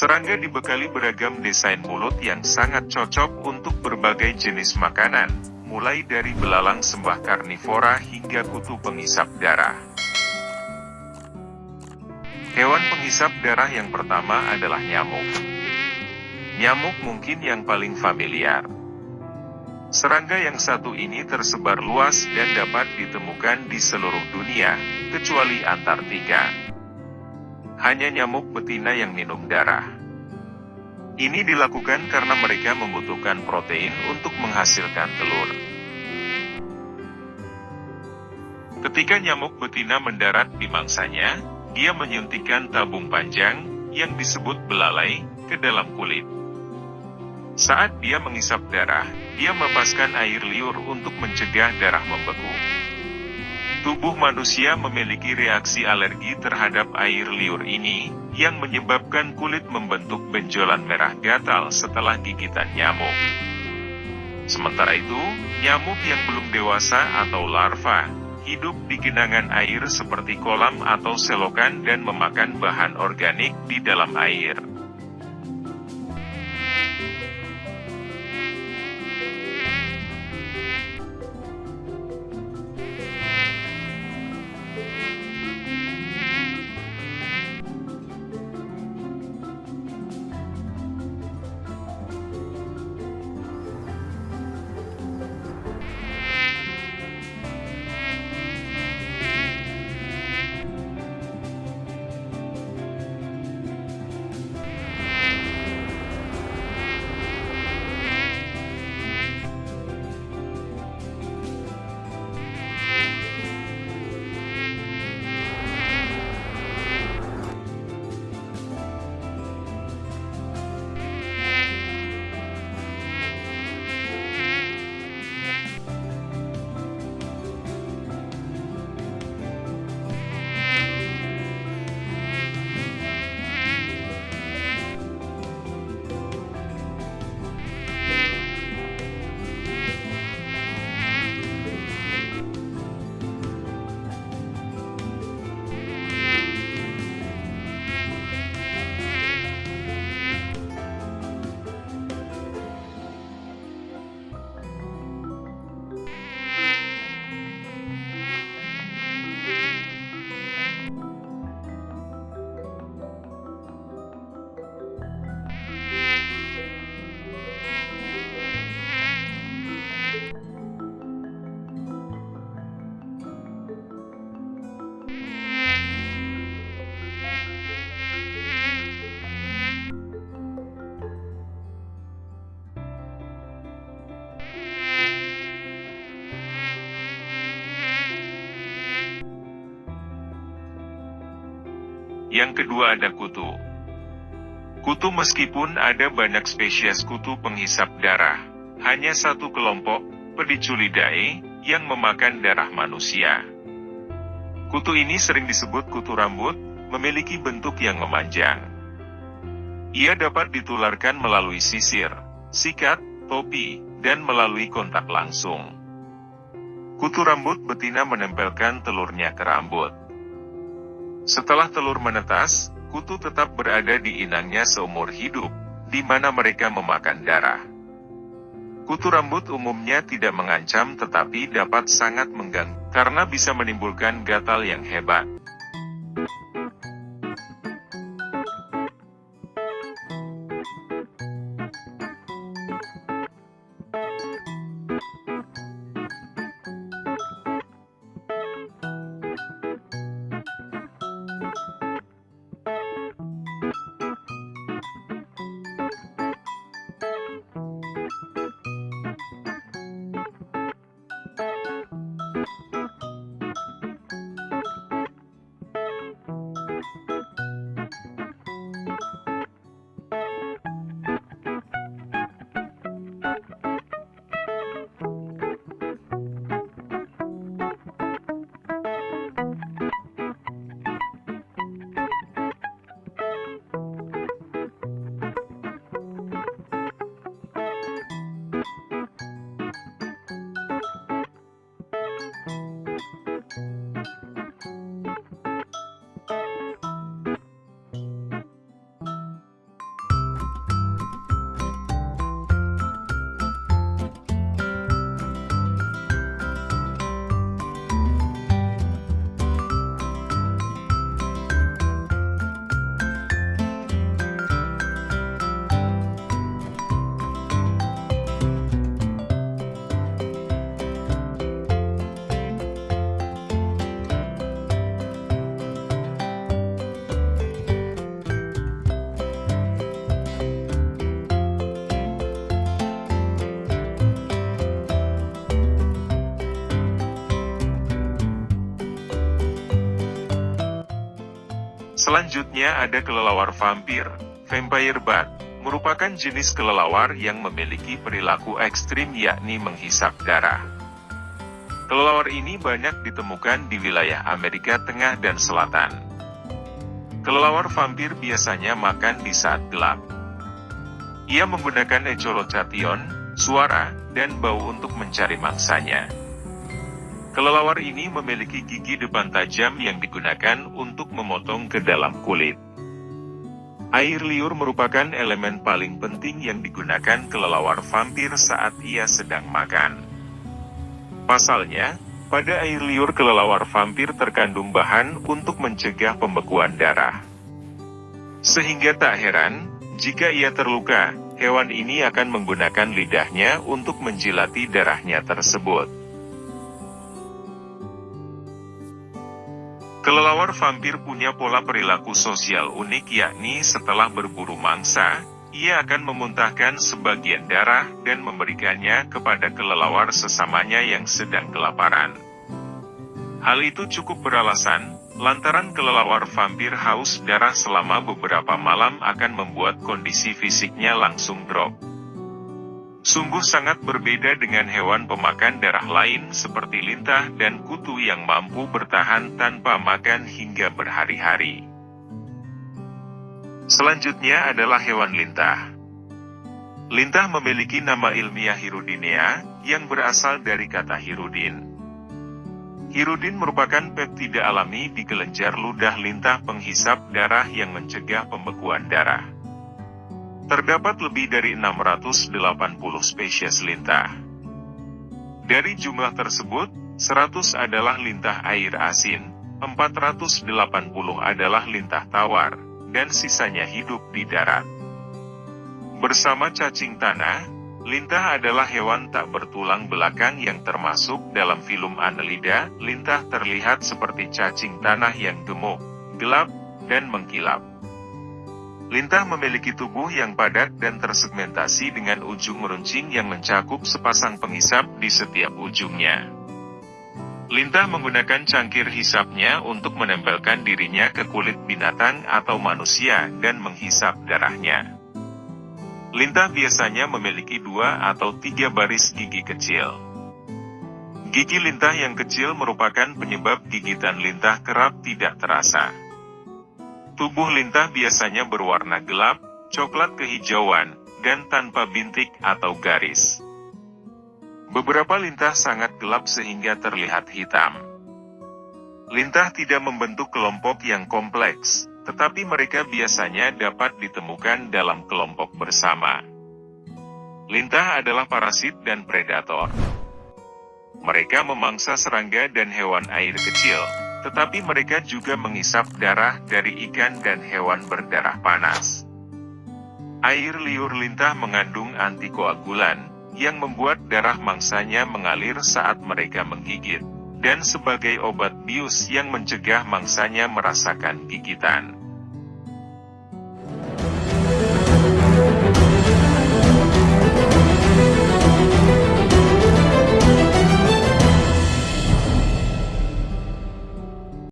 Serangga dibekali beragam desain mulut yang sangat cocok untuk berbagai jenis makanan, mulai dari belalang sembah karnivora hingga kutu penghisap darah. Hewan penghisap darah yang pertama adalah nyamuk. Nyamuk mungkin yang paling familiar. Serangga yang satu ini tersebar luas dan dapat ditemukan di seluruh dunia, kecuali Antartika hanya nyamuk betina yang minum darah. Ini dilakukan karena mereka membutuhkan protein untuk menghasilkan telur. Ketika nyamuk betina mendarat di mangsanya, dia menyuntikkan tabung panjang, yang disebut belalai, ke dalam kulit. Saat dia mengisap darah, dia melepaskan air liur untuk mencegah darah membeku. Tubuh manusia memiliki reaksi alergi terhadap air liur ini, yang menyebabkan kulit membentuk benjolan merah gatal setelah gigitan nyamuk. Sementara itu, nyamuk yang belum dewasa atau larva, hidup di genangan air seperti kolam atau selokan dan memakan bahan organik di dalam air. Yang kedua ada kutu. Kutu meskipun ada banyak spesies kutu penghisap darah, hanya satu kelompok, Pediculidae, yang memakan darah manusia. Kutu ini sering disebut kutu rambut, memiliki bentuk yang memanjang. Ia dapat ditularkan melalui sisir, sikat, topi, dan melalui kontak langsung. Kutu rambut betina menempelkan telurnya ke rambut. Setelah telur menetas, kutu tetap berada di inangnya seumur hidup, di mana mereka memakan darah. Kutu rambut umumnya tidak mengancam tetapi dapat sangat mengganggu, karena bisa menimbulkan gatal yang hebat. Selanjutnya ada kelelawar vampir, vampire bat, merupakan jenis kelelawar yang memiliki perilaku ekstrim yakni menghisap darah. Kelelawar ini banyak ditemukan di wilayah Amerika Tengah dan Selatan. Kelelawar vampir biasanya makan di saat gelap. Ia menggunakan echolocation, suara, dan bau untuk mencari mangsanya. Kelelawar ini memiliki gigi depan tajam yang digunakan untuk memotong ke dalam kulit. Air liur merupakan elemen paling penting yang digunakan kelelawar vampir saat ia sedang makan. Pasalnya, pada air liur kelelawar vampir terkandung bahan untuk mencegah pembekuan darah. Sehingga tak heran, jika ia terluka, hewan ini akan menggunakan lidahnya untuk menjilati darahnya tersebut. Kelelawar vampir punya pola perilaku sosial unik yakni setelah berburu mangsa, ia akan memuntahkan sebagian darah dan memberikannya kepada kelelawar sesamanya yang sedang kelaparan. Hal itu cukup beralasan, lantaran kelelawar vampir haus darah selama beberapa malam akan membuat kondisi fisiknya langsung drop. Sungguh sangat berbeda dengan hewan pemakan darah lain seperti lintah dan kutu yang mampu bertahan tanpa makan hingga berhari-hari. Selanjutnya adalah hewan lintah. Lintah memiliki nama ilmiah Hirudinea, yang berasal dari kata hirudin. Hirudin merupakan peptida alami di kelenjar ludah lintah penghisap darah yang mencegah pembekuan darah. Terdapat lebih dari 680 spesies lintah. Dari jumlah tersebut, 100 adalah lintah air asin, 480 adalah lintah tawar, dan sisanya hidup di darat. Bersama cacing tanah, lintah adalah hewan tak bertulang belakang yang termasuk dalam film Annelida. Lintah terlihat seperti cacing tanah yang gemuk, gelap, dan mengkilap. Lintah memiliki tubuh yang padat dan tersegmentasi dengan ujung meruncing yang mencakup sepasang penghisap di setiap ujungnya. Lintah menggunakan cangkir hisapnya untuk menempelkan dirinya ke kulit binatang atau manusia dan menghisap darahnya. Lintah biasanya memiliki dua atau tiga baris gigi kecil. Gigi lintah yang kecil merupakan penyebab gigitan lintah kerap tidak terasa. Tubuh lintah biasanya berwarna gelap, coklat kehijauan, dan tanpa bintik atau garis. Beberapa lintah sangat gelap sehingga terlihat hitam. Lintah tidak membentuk kelompok yang kompleks, tetapi mereka biasanya dapat ditemukan dalam kelompok bersama. Lintah adalah parasit dan predator. Mereka memangsa serangga dan hewan air kecil, tetapi mereka juga mengisap darah dari ikan dan hewan berdarah panas. Air liur lintah mengandung antikoagulan, yang membuat darah mangsanya mengalir saat mereka menggigit, dan sebagai obat bius yang mencegah mangsanya merasakan gigitan.